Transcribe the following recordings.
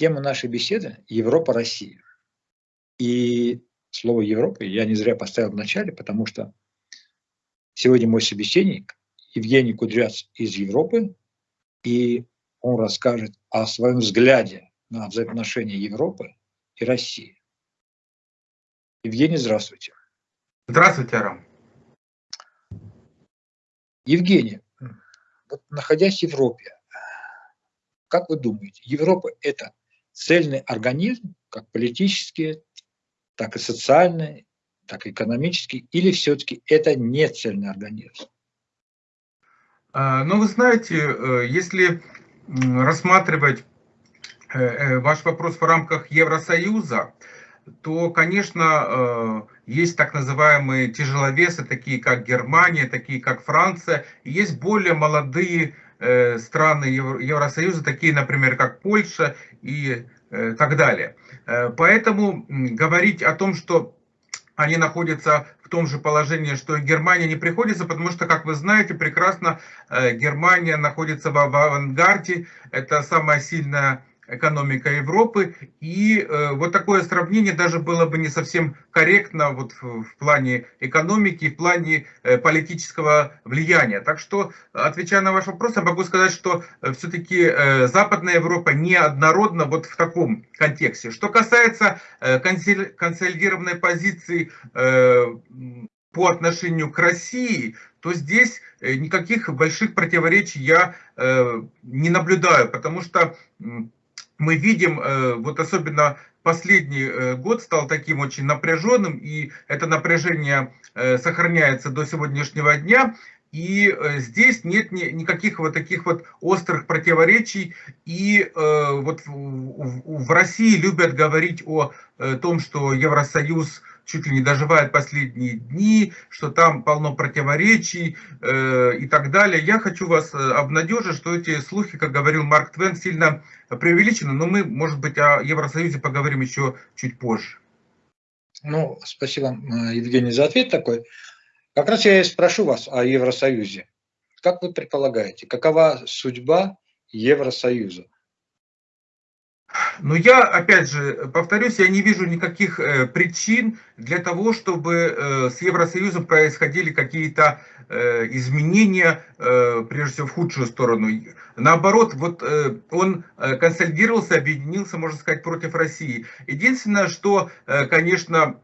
Тема нашей беседы – Европа-Россия. И слово Европа я не зря поставил в начале, потому что сегодня мой собеседник Евгений Кудряц из Европы, и он расскажет о своем взгляде на взаимоотношения Европы и России. Евгений, здравствуйте. Здравствуйте, Арам. Евгений, вот находясь в Европе, как вы думаете, Европа – это цельный организм, как политический, так и социальный, так и экономический, или все-таки это не цельный организм? А, ну, вы знаете, э, если рассматривать э, э, ваш вопрос в рамках Евросоюза, то, конечно, есть так называемые тяжеловесы, такие как Германия, такие как Франция, есть более молодые страны Евросоюза, такие, например, как Польша и так далее. Поэтому говорить о том, что они находятся в том же положении, что и Германия не приходится, потому что, как вы знаете прекрасно, э, Германия находится в авангарде, это самая сильная экономика Европы. И э, вот такое сравнение даже было бы не совсем корректно вот в, в плане экономики, в плане э, политического влияния. Так что, отвечая на ваш вопрос, я могу сказать, что э, все-таки э, Западная Европа неоднородна вот в таком контексте. Что касается э, консолидированной позиции э, по отношению к России, то здесь э, никаких больших противоречий я э, не наблюдаю, потому что мы видим, э, вот особенно последний э, год стал таким очень напряженным, и это напряжение э, сохраняется до сегодняшнего дня. И здесь нет никаких вот таких вот острых противоречий. И вот в России любят говорить о том, что Евросоюз чуть ли не доживает последние дни, что там полно противоречий э, и так далее. Я хочу вас э, обнадежить, что эти слухи, как говорил Марк Твен, сильно преувеличены, но мы, может быть, о Евросоюзе поговорим еще чуть позже. Ну, спасибо, э, Евгений, за ответ такой. Как раз я и спрошу вас о Евросоюзе. Как вы предполагаете, какова судьба Евросоюза? Но я, опять же, повторюсь, я не вижу никаких э, причин для того, чтобы э, с Евросоюзом происходили какие-то э, изменения, прежде всего, в худшую сторону. Наоборот, вот он консолидировался, объединился, можно сказать, против России. Единственное, что, конечно,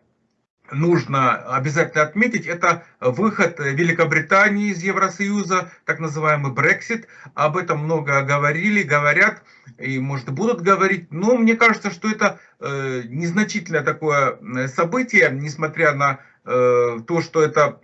нужно обязательно отметить, это выход Великобритании из Евросоюза, так называемый Брексит. Об этом много говорили, говорят и, может, будут говорить. Но мне кажется, что это э, незначительное такое э, событие, несмотря на э, то, что это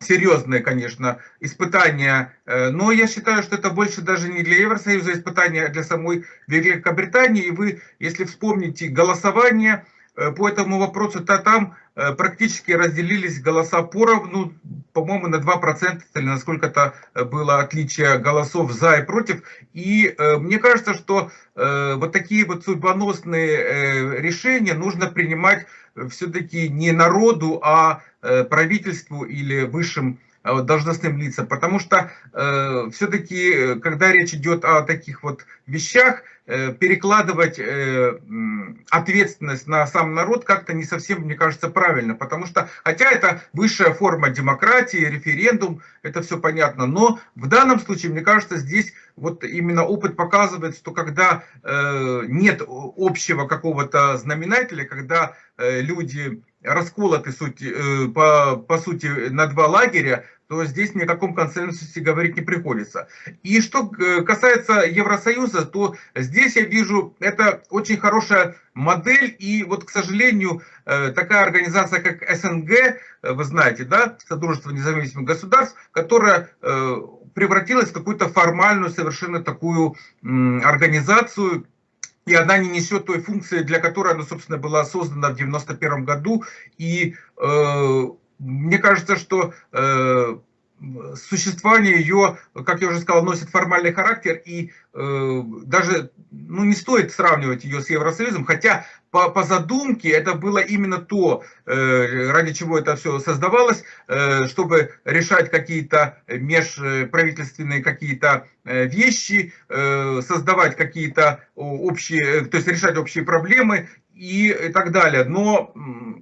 серьезное, конечно, испытание, но я считаю, что это больше даже не для Евросоюза испытание, а для самой Великобритании. И вы, если вспомните голосование, Э, по этому вопросу, то там э, практически разделились голоса поровну, по-моему, на 2% или насколько-то э, было отличие голосов за и против. И мне кажется, что вот такие вот судьбоносные решения нужно принимать все-таки не народу, а правительству или высшим должностным лицам, потому что э, все-таки, когда речь идет о таких вот вещах, э, перекладывать э, ответственность на сам народ как-то не совсем, мне кажется, правильно, потому что, хотя это высшая форма демократии, референдум, это все понятно, но в данном случае, мне кажется, здесь вот именно опыт показывает, что когда э, нет общего какого-то знаменателя, когда э, люди расколоты суть, э, по, по сути на два лагеря, то здесь ни о каком консенсусе говорить не приходится. И что э, касается Евросоюза, то здесь я вижу, это очень хорошая модель, и вот, к сожалению, э, такая организация, как СНГ, вы знаете, да, Содружество независимых государств, которая превратилась в какую-то формальную совершенно такую организацию, и она не несет той функции, для которой она, собственно, была создана в 91 году. И э, мне кажется, что э, существование ее, как я уже сказал, носит формальный характер, и э, даже ну, не стоит сравнивать ее с Евросоюзом, хотя по, по задумке это было именно то, э, ради чего это все создавалось, э, чтобы решать какие-то межправительственные какие-то э, вещи, э, создавать какие-то общие, то есть решать общие проблемы и, так далее. Но Э,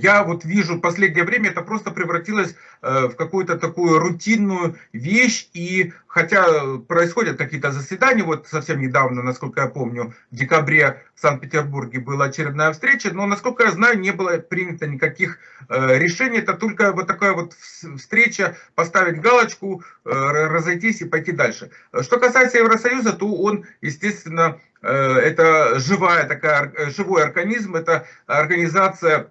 я вот вижу в последнее время это просто превратилось э, в какую-то такую рутинную вещь, и хотя происходят какие-то заседания, вот совсем недавно, насколько я помню, в декабре в Санкт-Петербурге была очередная встреча, но, насколько я знаю, не было принято никаких э, решений, это только вот такая вот встреча, поставить галочку, разойтись и пойти дальше. Что касается Евросоюза, то он, естественно, это живая такая, живой организм, это организация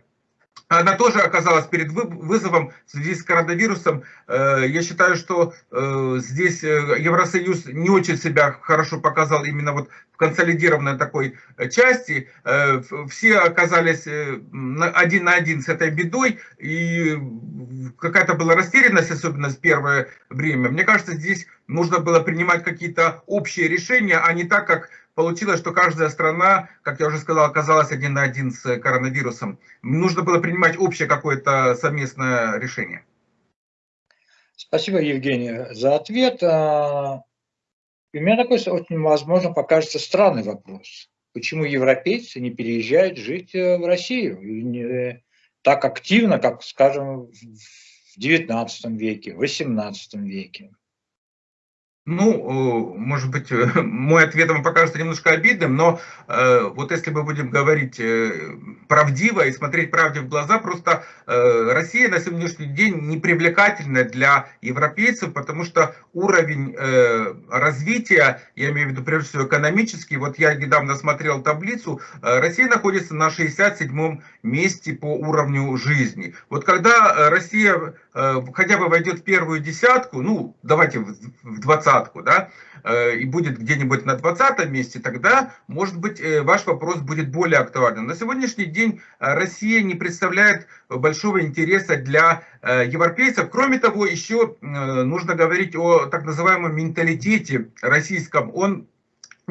она тоже оказалась перед вызовом в связи с коронавирусом. Э, я считаю, что э, здесь э, Евросоюз не очень себя хорошо показал именно вот в консолидированной такой части. Все оказались один на один с этой бедой, и какая-то была растерянность, особенно в первое время. Мне кажется, здесь нужно было принимать какие-то общие решения, а не так, как получилось, что каждая страна, как я уже сказал, оказалась один на один с коронавирусом. Нужно было принимать общее какое-то совместное решение. Спасибо, Евгений, за ответ. А, у меня такой очень, возможно, покажется странный вопрос. Почему европейцы не переезжают жить э, в Россию? Не так активно, как, скажем, в XIX веке, в XVIII веке. Ну, может быть, мой ответ вам покажется немножко обидным, но э, вот если мы будем говорить э, правдиво и смотреть правде в глаза, просто э, Россия на сегодняшний день не привлекательна для европейцев, потому что уровень э, развития, я имею в виду прежде всего экономический, вот я недавно смотрел таблицу, э, Россия находится на 67-м месте по уровню жизни. Вот когда э, Россия э, хотя бы войдет в первую десятку, ну, давайте в 20 двадцатку, да, э, и будет где-нибудь на 20 месте, тогда, может быть, э, ваш вопрос будет более актуальным. На сегодняшний день э, Россия не представляет большого интереса для европейцев. Кроме того, еще нужно говорить о так называемом менталитете российском. Он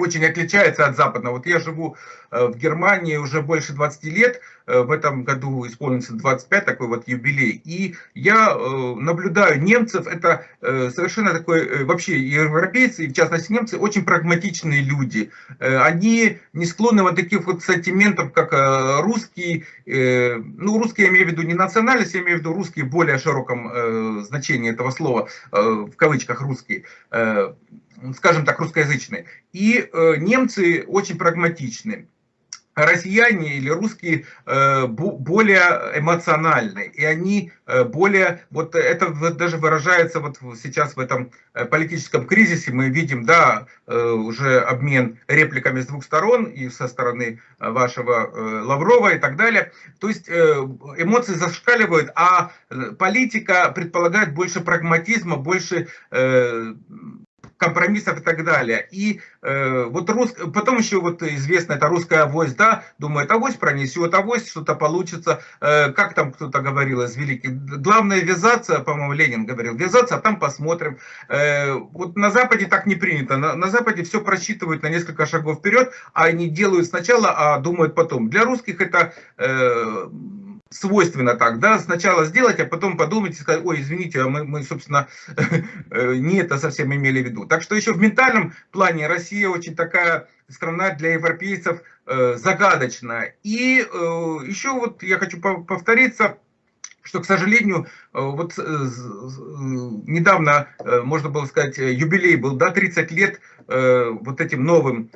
очень отличается от западного. Вот я живу э, в Германии уже больше 20 лет, э, в этом году исполнится 25, такой вот юбилей, и я э, наблюдаю немцев, это совершенно такой, вообще европейцы, в частности немцы, очень прагматичные люди. Они не склонны вот таких вот сантиментов, как русские, ну русские я имею в виду не национальность, я имею в виду русские в более широком значении этого слова, в кавычках русские, скажем так, русскоязычные. И э, немцы очень прагматичны. Россияне или русские э, более эмоциональны, и они э, более, вот это даже выражается вот сейчас в этом политическом кризисе, мы видим, да, уже обмен репликами с двух сторон, и со стороны вашего Лаврова и так далее, то есть эмоции зашкаливают, а политика предполагает больше прагматизма, больше компромиссов и так далее. И э, вот рус... потом еще вот известно, это русская авось, да, думает, авось пронесет, авось что-то получится, э, как там кто-то говорил из великих, главное вязаться, по-моему, Ленин говорил, вязаться, а там посмотрим. Э, вот на Западе так не принято, на, на Западе все просчитывают на несколько шагов вперед, а они делают сначала, а думают потом. Для русских это... Э, свойственно так, да, сначала сделать, а потом подумать и сказать, ой, извините, а мы, мы собственно, не это совсем имели в виду. Так что еще в ментальном плане Россия очень такая страна для европейцев э, загадочная. И э, еще вот я хочу повториться, что, к сожалению, э, вот э, недавно, э, можно было сказать, юбилей был, да, 30 лет вот этим новым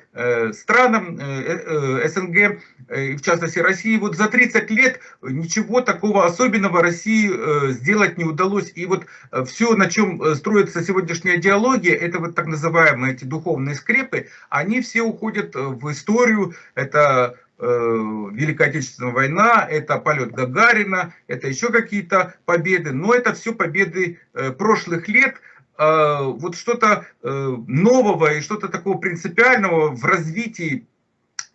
странам СНГ, в частности России. Вот за 30 лет ничего такого особенного России сделать не удалось. И вот все, на чем строится сегодняшняя диалогия, это вот так называемые эти духовные скрепы, они все уходят в историю. Это Великая Отечественная война, это полет Гагарина, это еще какие-то победы, но это все победы э, прошлых лет, э, вот что-то нового и что-то такого принципиального в развитии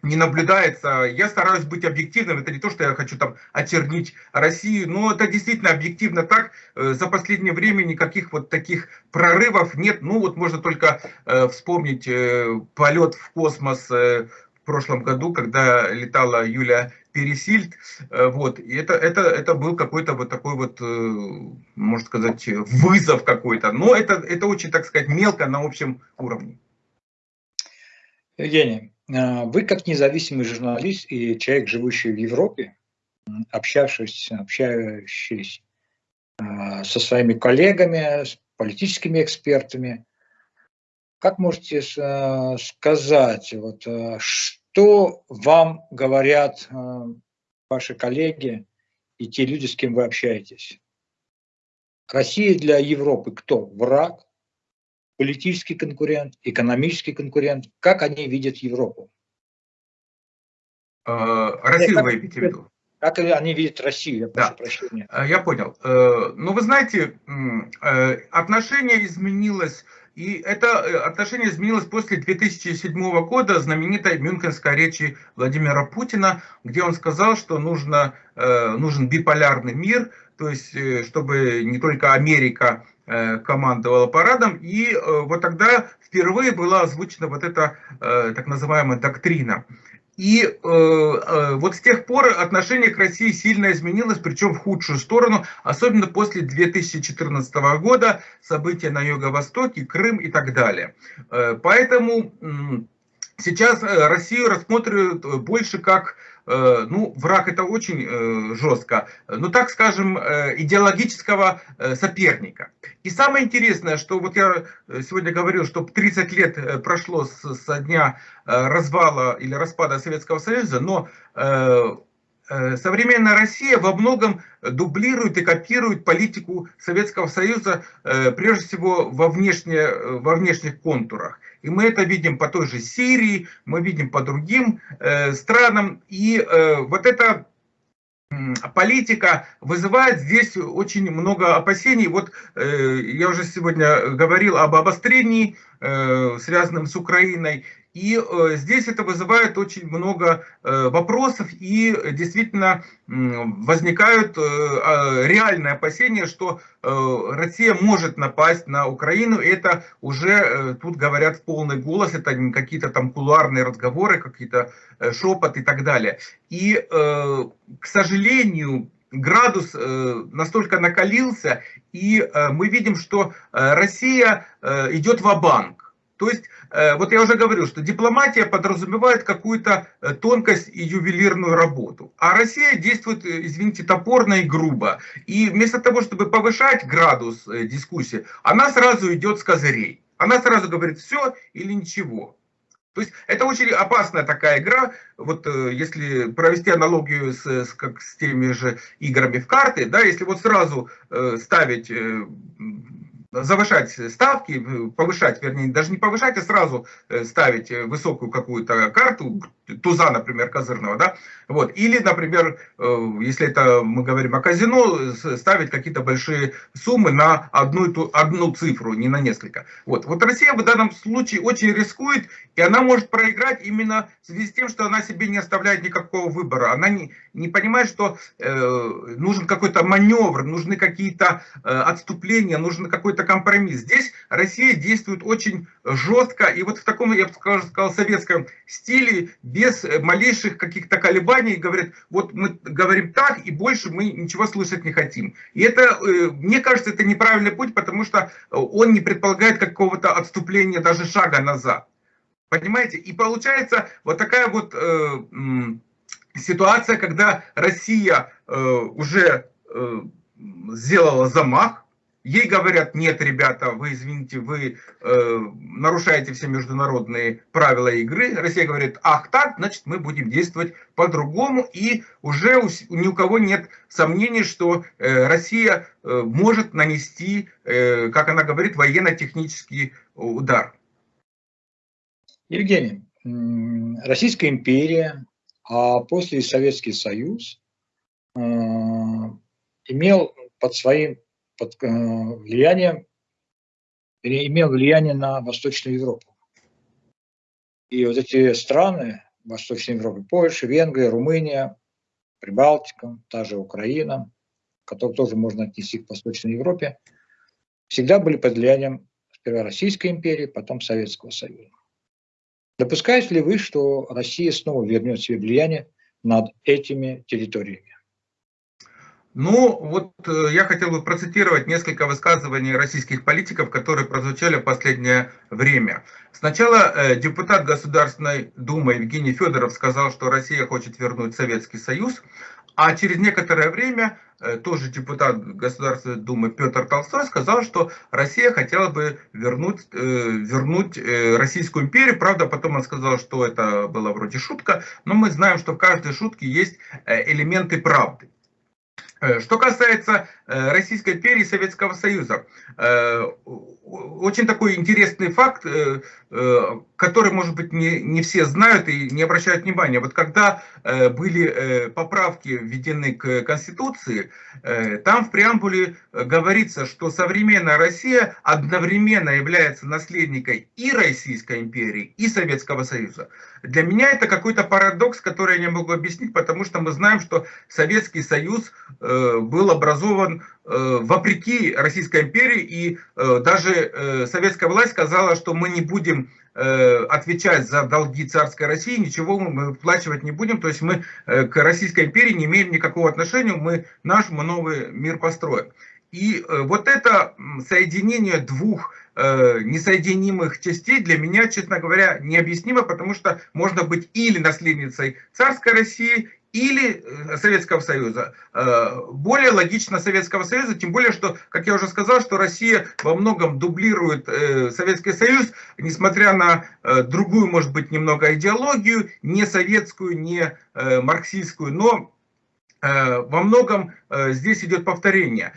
не наблюдается. Я стараюсь быть объективным. Это не то, что я хочу там очернить Россию, но это действительно объективно так. Э, за последнее время никаких вот таких прорывов нет. Ну вот можно только э, вспомнить э, полет в космос прошлом году, когда летала Юлия Пересильд. Вот. И это, это, это был какой-то вот такой вот, можно сказать, вызов какой-то. Но это, это очень, так сказать, мелко на общем уровне. Евгений, а, вы как независимый журналист и человек, живущий в Европе, общавшись, общающийся со своими коллегами, с политическими экспертами, как можете сказать, вот, что вам говорят ваши коллеги и те люди, с кем вы общаетесь? Россия для Европы кто? Враг? политический конкурент, экономический конкурент, как они видят Европу? А, Россию вы имеете в виду? Как они видят Россию, я прошу да. прощения. А, я понял. Э, ну, вы знаете, э, отношение изменилось, и это э, отношение изменилось после 2007 года, знаменитой мюнхенской речи Владимира Путина, где он сказал, что нужно, нужен биполярный мир, то есть, чтобы не только Америка Э, командовала парадом, и э, вот тогда впервые была озвучена вот эта э, так называемая доктрина. И вот с тех пор отношение к России сильно изменилось, причем в худшую сторону, особенно после 2014 года, события на Юго-Востоке, Крым и так далее. Поэтому сейчас Россию рассматривают больше как Э, ну, враг это очень э, жестко, ну, так скажем, э, идеологического соперника. И самое интересное, что вот я сегодня говорил, что 30 лет прошло со дня развала или распада Советского Союза, но современная Россия во многом дублирует и копирует политику Советского Союза, прежде всего во, внешне, во внешних контурах. И мы это видим по той же Сирии, мы видим по другим э, странам. И э, вот эта политика вызывает здесь очень много опасений. Вот э, я уже сегодня говорил об обострении, э, связанном с Украиной. И э, здесь это вызывает очень много э, вопросов и действительно возникают э, а, реальные опасения, что Россия может напасть на Украину. Это уже тут говорят в полный голос, это не какие-то там кулуарные разговоры, какие-то шепот и так далее. И, к сожалению, градус настолько накалился, и мы видим, что Россия идет в банк то есть, э, вот я уже говорил, что дипломатия подразумевает какую-то э, тонкость и ювелирную работу. А Россия действует, э, извините, топорно и грубо. И вместо того, чтобы повышать градус дискуссии, она сразу идет с козырей. Она сразу говорит все или ничего. То есть это очень опасная такая игра. Вот если провести аналогию с, с, как с теми же играми в карты, да, если вот сразу э, ставить завышать ставки, повышать, вернее, даже не повышать, а сразу э, ставить э, высокую какую-то карту, туза, например, козырного, да, вот, или, например, э, если это мы говорим о казино, ставить какие-то большие суммы на одну, одну цифру, не на несколько. Вот, вот Россия в данном случае очень рискует, и она может проиграть именно в связи с тем, что она себе не оставляет никакого выбора, она не, не понимает, что э, нужен какой-то маневр, нужны какие-то э, отступления, нужен какой-то компромисс. Здесь Россия действует очень жестко, и вот в таком, я бы сказал, советском стиле, без малейших каких-то колебаний, говорят, вот мы говорим так, и больше мы ничего слышать не хотим. И это, э, мне кажется, это неправильный путь, потому что он не предполагает какого-то отступления, даже шага назад. Понимаете? И получается вот такая вот э, ситуация, когда Россия э, уже э, сделала замах, Ей говорят, нет, ребята, вы, извините, вы э, нарушаете все международные правила игры. Россия говорит, ах так, значит мы будем действовать по-другому. И уже у, ни у кого нет сомнений, что э, Россия э, может нанести, э, как она говорит, военно-технический удар. Евгений, Российская империя, а после Советский Союз э, имел под своим под э, влиянием, имел влияние на Восточную Европу. И вот эти страны, Восточной Европы, Польша, Венгрия, Румыния, Прибалтика, та же Украина, которую тоже можно отнести к Восточной Европе, всегда были под влиянием сперва Российской империи, потом Советского Союза. Допускаете ли вы, что Россия снова вернет себе влияние над этими территориями? Ну, вот э, я хотел бы процитировать несколько высказываний российских политиков, которые прозвучали в последнее время. Сначала э, депутат Государственной Думы Евгений Федоров сказал, что Россия хочет вернуть Советский Союз, а через некоторое время э, тоже депутат Государственной Думы Петр Толстой сказал, что Россия хотела бы вернуть, вернуть Российскую империю. Правда, потом он сказал, что это была вроде шутка, но мы знаем, что в каждой шутке есть элементы правды. Э, что касается Российской империи и Советского Союза, э, очень такой интересный факт, который, может быть, не, не все знают и не обращают внимания. Вот когда были поправки введены к Конституции, там в преамбуле говорится, что современная Россия одновременно является наследником и Российской империи, и Советского Союза. Для меня это какой-то парадокс, который я не могу объяснить, потому что мы знаем, что Советский Союз Э, был образован э, вопреки Российской империи, и э, даже советская власть сказала, что мы не будем отвечать за долги царской России, ничего мы выплачивать не будем, то есть мы к Российской империи не имеем никакого отношения, мы наш мы новый мир построим. И вот это соединение двух несоединимых частей для меня, честно говоря, необъяснимо, потому что можно быть или наследницей царской России, или э, Советского Союза. Э, более логично Советского Союза, тем более, что, как я уже сказал, что Россия во многом дублирует э, Советский Союз, несмотря на другую, может быть, немного идеологию, не советскую, не марксистскую, но во многом здесь идет повторение.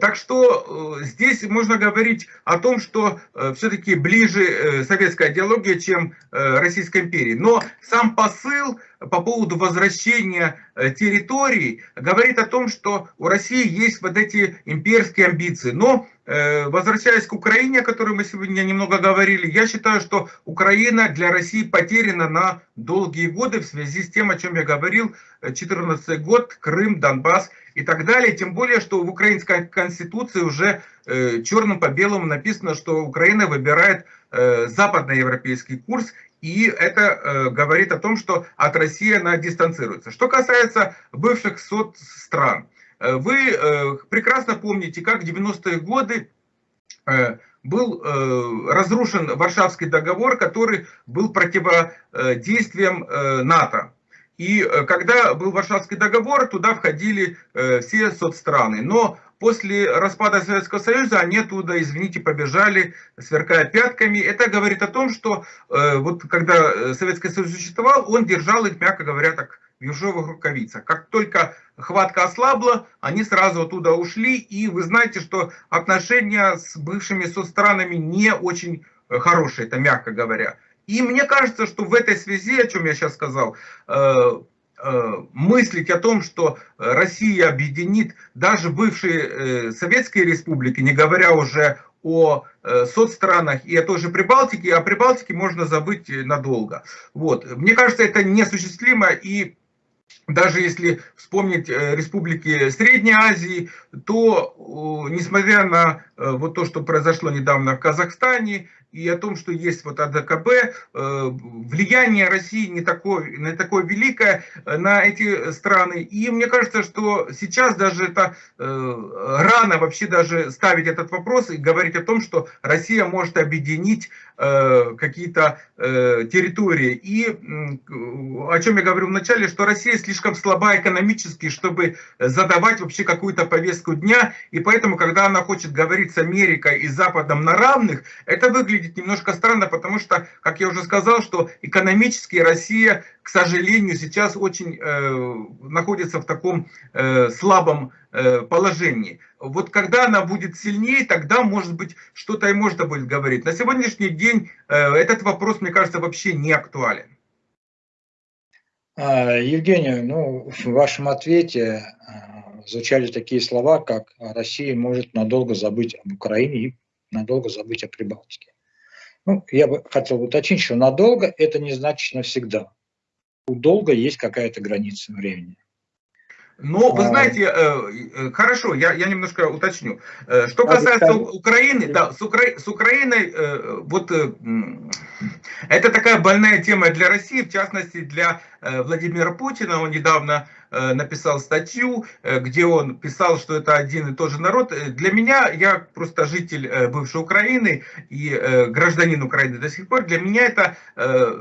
Так что здесь можно говорить о том, что все-таки ближе советская идеология, чем Российской империи. Но сам посыл по поводу возвращения э, территорий говорит о том, что у России есть вот эти имперские амбиции. Но э, возвращаясь к Украине, о которой мы сегодня немного говорили, я считаю, что Украина для России потеряна на долгие годы в связи с тем, о чем я говорил, 14 год, Крым, Донбасс и так далее. Тем более, что в украинской конституции уже э, черным по белому написано, что Украина выбирает западноевропейский курс и это э, говорит о том, что от России она дистанцируется. Что касается бывших соцстран, э, вы э, прекрасно помните, как в 90-е годы э, был э, разрушен Варшавский договор, который был противодействием э, НАТО. И э, когда был Варшавский договор, туда входили э, все соцстраны. Но после распада Советского Союза они оттуда, извините, побежали, сверкая пятками. Это говорит о том, что э, вот когда э, Советский Союз существовал, он держал их, мягко говоря, так в ежовых рукавицах. Как только хватка ослабла, они сразу оттуда ушли. И вы знаете, что отношения с бывшими соцстранами не очень э, хорошие, это мягко говоря. И мне кажется, что в этой связи, о чем я сейчас сказал, э, Э, мыслить о том, что Россия объединит даже бывшие советские республики, не говоря уже о соцстранах и о той же Прибалтике, о Прибалтике можно забыть надолго. Вот. Мне кажется, это неосуществимо, и даже если вспомнить республики Средней Азии, то, несмотря на вот то, что произошло недавно в Казахстане, и о том, что есть вот АДКБ, э, влияние России не такое, не такое великое э, на эти страны. И мне кажется, что сейчас даже это э, рано вообще даже ставить этот вопрос и говорить о том, что Россия может объединить какие-то территории. И о чем я говорю вначале, что Россия слишком слаба экономически, чтобы задавать вообще какую-то повестку дня. И поэтому, когда она хочет говорить с Америкой и Западом на равных, это выглядит немножко странно, потому что, как я уже сказал, что экономически Россия, к сожалению, сейчас очень э, находится в таком э, слабом э, положении. Вот когда она будет сильнее, тогда, может быть, что-то и можно будет говорить. На сегодняшний день э, этот вопрос, мне кажется, вообще не актуален. А, Евгений, ну, в вашем ответе а, звучали такие слова, как «Россия может надолго забыть об Украине и надолго забыть о Прибалтике». Ну, я бы хотел уточнить, что надолго это не значит навсегда. у долга есть какая-то граница времени. Но вы а. знаете, э, э, хорошо, я, я немножко уточню. Э, что касается Украины, да, с, Укра... с Украиной, вот это такая больная тема для России, в частности для Владимира Путина. Он недавно написал статью, где он писал, что это один и тот же народ. Для меня, я просто житель бывшей Украины и гражданин Украины до сих пор, для меня это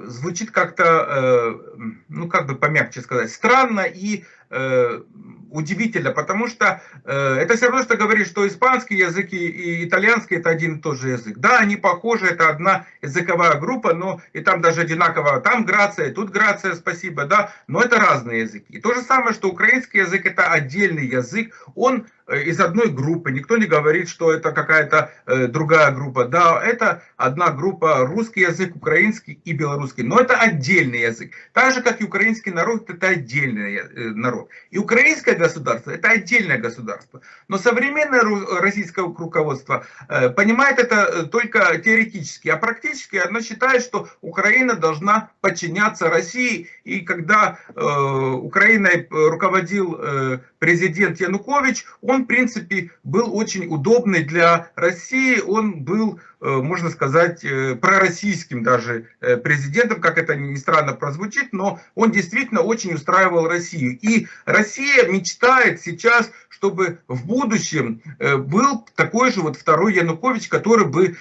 звучит как-то, ну как бы помягче сказать, странно и Э, удивительно, потому что э, это все равно, что говорить, что испанский язык и итальянский это один и тот же язык. Да, они похожи, это одна языковая группа, но и там даже одинаково, там грация, тут грация, спасибо, да, но это разные языки. И то же самое, что украинский язык это отдельный язык, он из одной группы. Никто не говорит, что это какая-то э, другая группа. Да, это одна группа, русский язык, украинский и белорусский. Но это отдельный язык. Так же, как и украинский народ, это отдельный э, народ. И украинское государство, это отдельное государство. Но современное российское руководство э, понимает это э, только теоретически. А практически оно считает, что Украина должна подчиняться России. И когда э, Украиной руководил э, президент Янукович, он, в принципе, был очень удобный для России, он был, э, можно сказать, э, пророссийским даже э, президентом, как это ни странно прозвучит, но он действительно очень устраивал Россию. И Россия мечтает сейчас, чтобы в будущем был такой же вот второй Янукович, который бы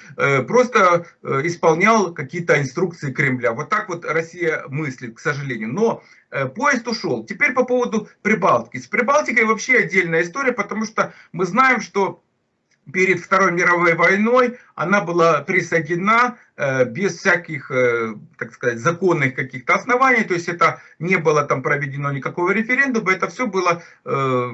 просто исполнял какие-то инструкции Кремля. Вот так вот Россия мыслит, к сожалению. Но поезд ушел. Теперь по поводу Прибалтики. С Прибалтикой вообще отдельная история, потому что мы знаем, что перед Второй мировой войной она была присоединена э, без всяких, э, так сказать, законных каких-то оснований, то есть это не было там проведено никакого референдума, это все было э,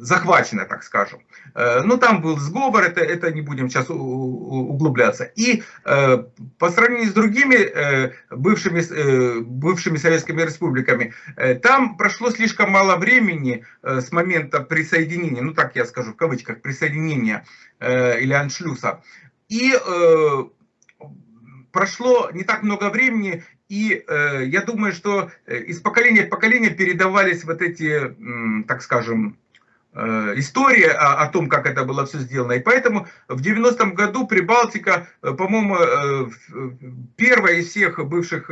захвачено, так скажем. Ну там был сговор, это, это не будем сейчас углубляться. И по сравнению с другими бывшими, бывшими советскими республиками, там прошло слишком мало времени с момента присоединения, ну так я скажу в кавычках, присоединения или аншлюса, и э, прошло не так много времени, и э, я думаю, что э, из поколения в поколение передавались вот эти, э, так скажем, история о, о том, как это было все сделано. И поэтому в 90-м году Прибалтика, э, по-моему, э, первая из всех бывших,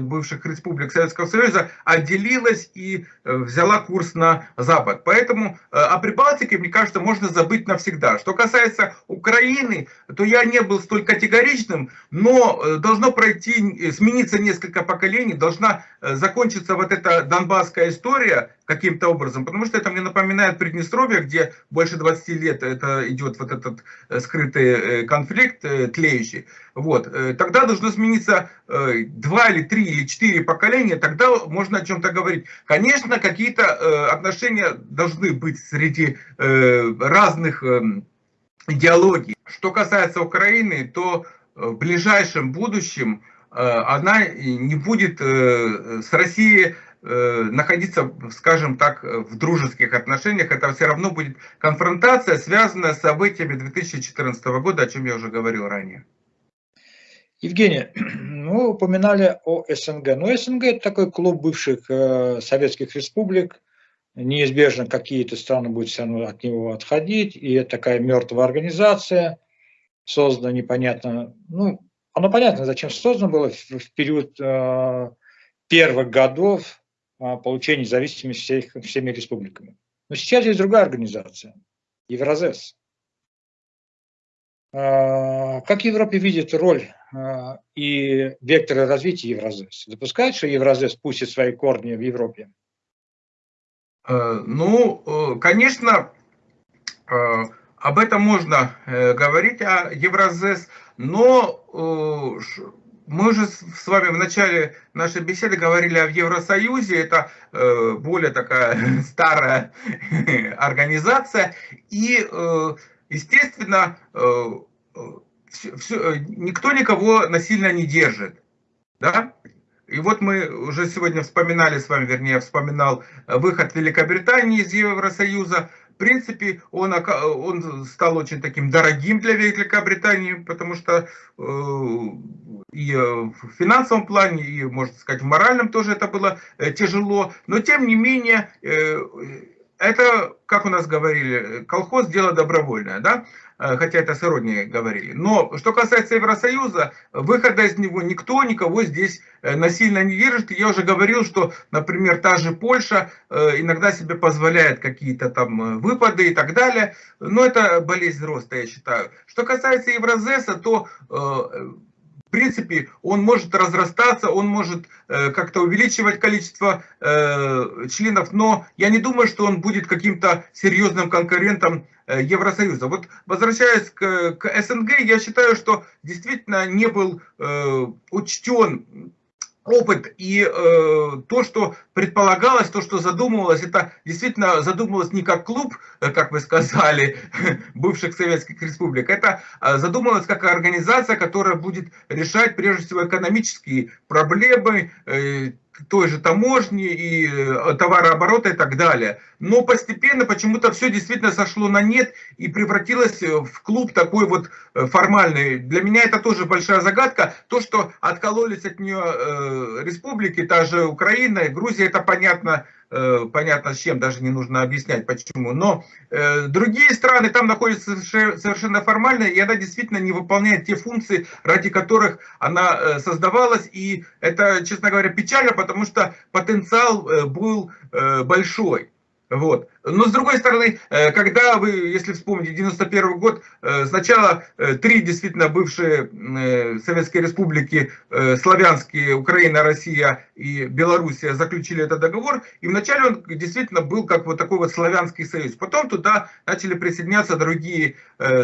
бывших республик Советского Союза отделилась и взяла курс на Запад. Поэтому о Прибалтике, мне кажется, можно забыть навсегда. Что касается Украины, то я не был столь категоричным, но должно пройти, смениться несколько поколений, должна закончиться вот эта донбасская история каким-то образом, потому что это мне напоминает Приднестровье, где больше 20 лет это идет вот этот э, скрытый э, конфликт э, тлеющий, вот, тогда должно смениться два или три или четыре поколения, тогда можно о чем-то говорить. Конечно, какие-то отношения должны быть среди разных идеологий. Что касается Украины, то в ближайшем будущем она не будет с Россией находиться, скажем так, в дружеских отношениях, это все равно будет конфронтация, связанная с событиями 2014 года, о чем я уже говорил ранее. Евгений, мы упоминали о СНГ. Но СНГ это такой клуб бывших э, советских республик. Неизбежно какие-то страны будут все равно от него отходить. И это такая мертвая организация, создана непонятно. Ну, оно понятно, зачем создано было в, в период э, первых годов получения независимости всех, всеми республиками. Но сейчас есть другая организация, Евразес. А, как Европе видит роль а, и векторы развития Евразес? Допускает, что Евразес пустит свои корни в Европе? Э, ну, э, конечно, э, об этом можно говорить, о Евразес, но мы уже с вами в начале нашей беседы говорили о Евросоюзе, это э, более такая старая организация, и, э, естественно, э, все, никто никого насильно не держит. Да? И вот мы уже сегодня вспоминали с вами, вернее, вспоминал выход Великобритании из Евросоюза, принципе, он, он стал очень таким дорогим для Великобритании, потому что и в финансовом плане, и, можно сказать, в моральном тоже это было тяжело. Но, тем не менее, это, как у нас говорили, колхоз дело добровольное, да? Э, хотя это сродни говорили. Но что касается Евросоюза, выхода из него никто никого здесь э, насильно не держит. Я уже говорил, что, например, та же Польша э, иногда себе позволяет какие-то там выпады и так далее. Но это болезнь роста, я считаю. Что касается Евразеса, то в принципе, он может разрастаться, он может э, как-то увеличивать количество э, членов, но я не думаю, что он будет каким-то серьезным конкурентом э, Евросоюза. Вот возвращаясь к, к СНГ, я считаю, что действительно не был э, учтен опыт и э, то, что предполагалось, то, что задумывалось, это действительно задумывалось не как клуб, э, как вы сказали, бывших советских республик, это э, задумывалось как организация, которая будет решать прежде всего экономические проблемы, э, той же таможни и э, товарооборота и так далее. Но постепенно почему-то все действительно сошло на нет и превратилось э, в клуб такой вот э, формальный. Для меня это тоже большая загадка. То, что откололись от нее республики, та же Украина и Грузия, это понятно, понятно с чем, даже не нужно объяснять почему. Но э, другие страны там находятся совершенно формально, и она действительно не выполняет те функции, ради которых она э, создавалась. И это, честно говоря, печально, потому что потенциал э, был э, большой. Вот. Но с другой стороны, э, когда вы, если вспомните, 91 год, э, сначала э, три действительно бывшие советские республики, славянские, Украина, Россия и Белоруссия, заключили этот договор, и вначале он действительно был как вот такой вот славянский союз. Потом туда начали присоединяться другие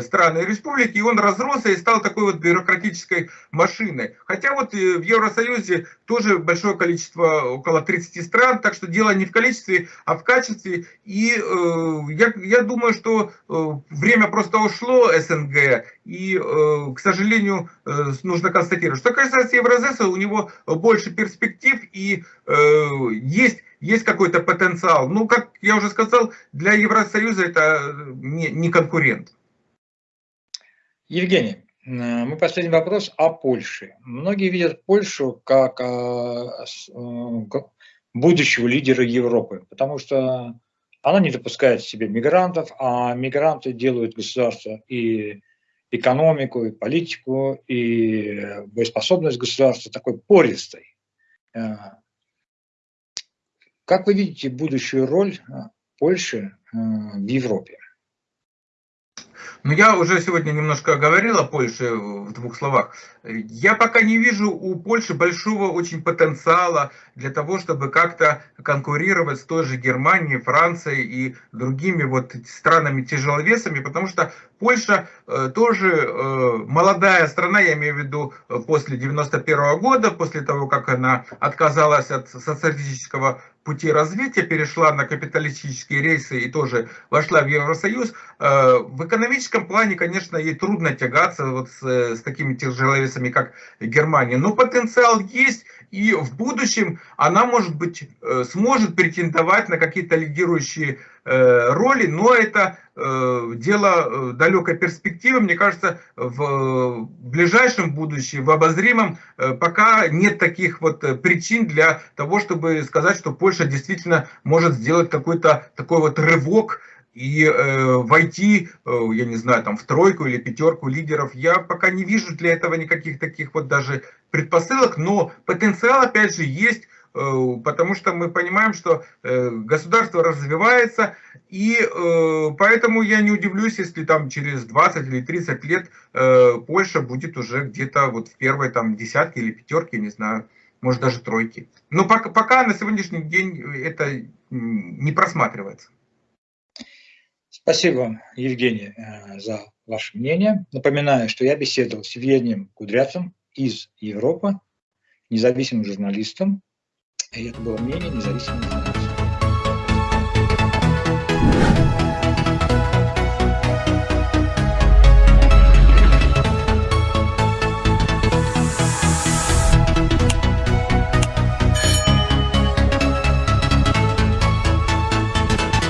страны и республики, и он разросся и стал такой вот бюрократической машиной. Хотя вот в Евросоюзе тоже большое количество, около 30 стран, так что дело не в количестве, а в качестве, и э, я, я думаю, что э, время просто ушло СНГ, и, э, к сожалению, э, нужно констатировать, что касается Евразеса, у него больше перспектив и э, есть есть какой-то потенциал. Ну, как я уже сказал, для Евросоюза это не, не конкурент. Евгений, мой последний вопрос о Польше. Многие видят Польшу как будущего лидера Европы, потому что она не допускает себе мигрантов, а мигранты делают государство и экономику, и политику, и боеспособность государства такой пористой. Э, как вы видите будущую роль э, Польши э, в Европе? Ну, я уже сегодня немножко говорил о Польше в двух словах. Я пока не вижу у Польши большого очень потенциала для того, чтобы как-то конкурировать с той же Германией, Францией и другими вот странами тяжеловесами, потому что Польша э, тоже э, молодая страна, я имею в виду э, после 91 -го года, после того, как она отказалась от социалистического пути развития, перешла на капиталистические рейсы и тоже вошла в Евросоюз. В экономическом плане, конечно, ей трудно тягаться вот с, с такими тяжеловесами, как Германия, но потенциал есть, и в будущем она, может быть, сможет претендовать на какие-то лидирующие роли, но это дело далекой перспективы. Мне кажется, в ближайшем будущем, в обозримом, пока нет таких вот причин для того, чтобы сказать, что Польша действительно может сделать какой-то такой вот рывок и э, войти, э, я не знаю, там в тройку или пятерку лидеров, я пока не вижу для этого никаких таких вот даже предпосылок, но потенциал опять же есть, э, потому что мы понимаем, что э, государство развивается, и э, поэтому я не удивлюсь, если там через 20 или 30 лет э, Польша будет уже где-то вот в первой там десятке или пятерке, не знаю, может даже тройке. Но пока, пока на сегодняшний день это не просматривается. Спасибо, Евгений, э, за ваше мнение. Напоминаю, что я беседовал с Евгением Кудрявцем из Европы, независимым журналистом. Это было мнение независимого.